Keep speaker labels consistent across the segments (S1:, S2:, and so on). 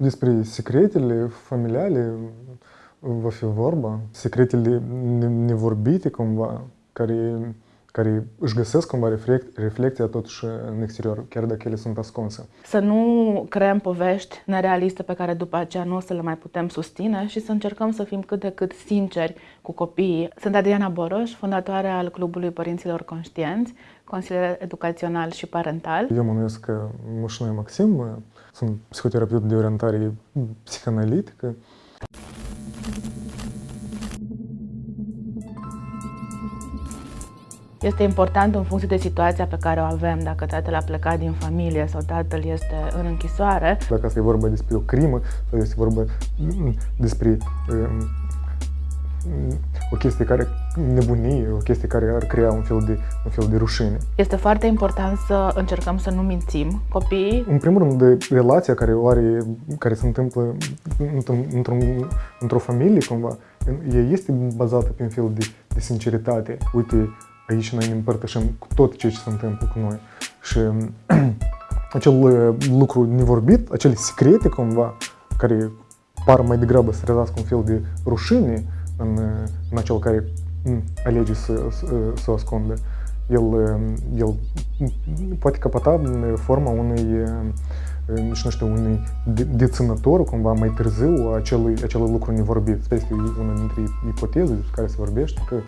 S1: Despre secretele familiale va fi vorba, secretele nevorbite cumva, care, care își găsesc cumva reflect, reflecția totuși în exterior, chiar dacă ele sunt ascunse.
S2: Să nu creăm povești nerealiste pe care după aceea nu o să le mai putem susține și să încercăm să fim cât de cât sinceri cu copiii. Sunt Adriana Boroș, fondatoare al Clubului Părinților Conștienți, consilier educațional și parental.
S1: Eu mă numesc Mușnoi Maxim, sunt psihoterapeut de orientare psihanalitică.
S2: Este important în funcție de situația pe care o avem, dacă tatăl a plecat din familie sau tatăl este în închisoare.
S1: Dacă asta e vorba despre o crimă sau este vorba despre um, o chestie care nebunie, o chestie care ar crea un fel de, un fel de rușine.
S2: Este foarte important să încercăm să nu mințim copiii.
S1: În primul rând, de relația care o are, care se întâmplă într-o într familie, cumva, ea este bazată pe un fel de, de sinceritate. Uite, aici noi ne împărtășim cu tot ceea ce se întâmplă cu noi. Și acel uh, lucru nevorbit, acele secrete cumva, care par mai degrabă să trezească un fel de rușine în, uh, în acel care mm, alege să, să, să o ascundă, el, uh, el poate căpăta în forma unui nici nu știu, unui deținător cumva mai târziu acelui, acelui lucru nevorbit. Asta este una dintre ipoteze despre care se vorbește, că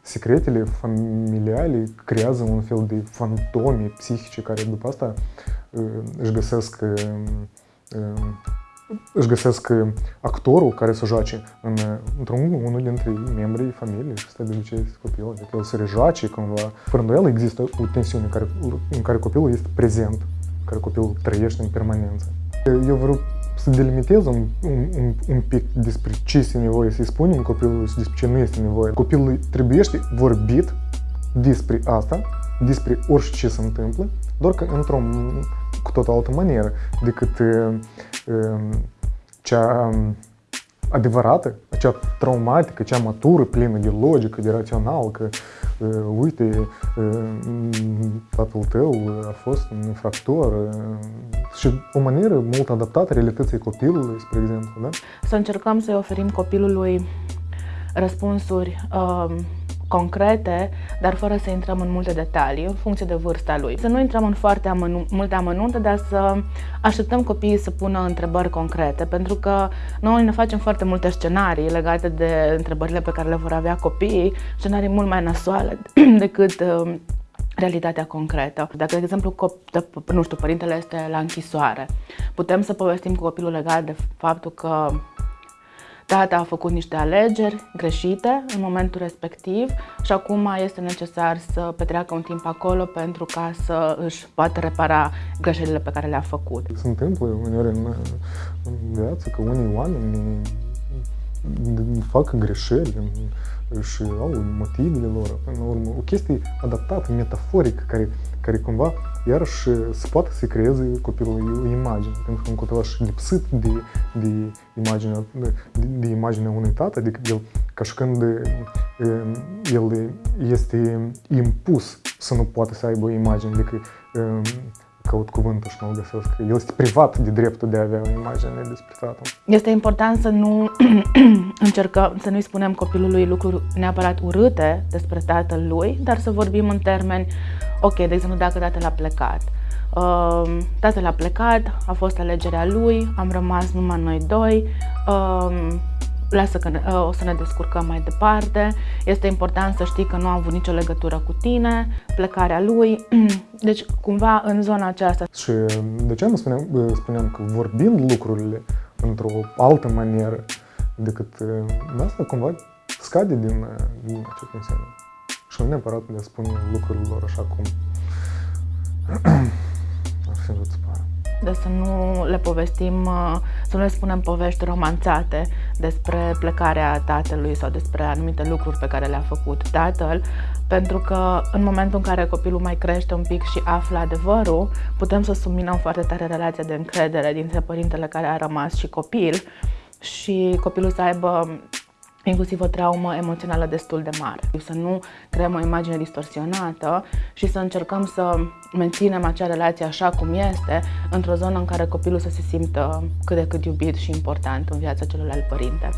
S1: secretele familiale creează un fel de fantome psihice care după asta își găsesc își găsesc actorul care să joace în, într-un unul dintre membrii familiei și asta de obicei este copilul, adică el să rejoace cumva. Fără îndoială există o tensiune în care, în care copilul este prezent, în care copilul trăiește în permanență. Eu vreau să delimitez un, un, un pic despre ce este nevoie să-i spunem copilului și despre ce nu este nevoie. Copilul trebuie vorbit despre asta, despre orice se întâmplă, doar că într-o cu tot altă manieră decât uh, uh, cea adevărată, acea traumatică, cea matură, plină de logică, de rațional, că uh, uite, uh, tatăl tău a fost un infractor uh, și o manieră mult adaptată realității copilului, spre exemplu. Da?
S2: Să încercăm să-i oferim copilului răspunsuri uh, concrete, dar fără să intrăm în multe detalii, în funcție de vârsta lui. Să nu intrăm în foarte amănu- multe amănunte, dar să așteptăm copiii să pună întrebări concrete, pentru că noi ne facem foarte multe scenarii legate de întrebările pe care le vor avea copiii, scenarii mult mai nasoale decât uh, realitatea concretă. Dacă, de exemplu, nu știu, părintele este la închisoare, putem să povestim cu copilul legat de faptul că Tata a făcut niște alegeri greșite în momentul respectiv și acum este necesar să petreacă un timp acolo pentru ca să își poată repara greșelile pe care le-a făcut.
S1: Se întâmplă uneori în, în viață că unii oameni fac greșeli și au motivele lor. Până la urmă, o chestie adaptată, metaforică, care, care cumva iarăși se poate să creeze copilul o imagine. Pentru că un copilaș lipsit de, de, imagine, de, de imaginea unui tată, adică el, ca și când el este impus să nu poate să aibă o imagine, adică caut cuvântul și nu-l găsesc. El este privat de dreptul de a avea o imagine despre tatăl.
S2: Este important să nu încercăm, să nu-i spunem copilului lucruri neapărat urâte despre tatăl lui, dar să vorbim în termeni, ok, de exemplu, dacă tatăl a plecat, Uh, tatăl a plecat, a fost alegerea lui, am rămas numai noi doi, uh, lasă că ne, uh, o să ne descurcăm mai departe. Este important să știi că nu a avut nicio legătură cu tine, plecarea lui. Deci, cumva, în zona aceasta.
S1: Și de ce nu spuneam, spuneam că vorbind lucrurile într-o altă manieră decât asta, cumva scade din, din acest înseamnă. Și nu neapărat de a spune lucrurilor așa cum ar fi vrut
S2: de să nu le povestim, uh, să nu le spunem povești romanțate despre plecarea tatălui sau despre anumite lucruri pe care le-a făcut tatăl, pentru că în momentul în care copilul mai crește un pic și află adevărul, putem să subminăm foarte tare relația de încredere dintre părintele care a rămas și copil și copilul să aibă inclusiv o traumă emoțională destul de mare. Să nu creăm o imagine distorsionată și să încercăm să menținem acea relație așa cum este, într-o zonă în care copilul să se simtă cât de cât iubit și important în viața celuilalt părinte.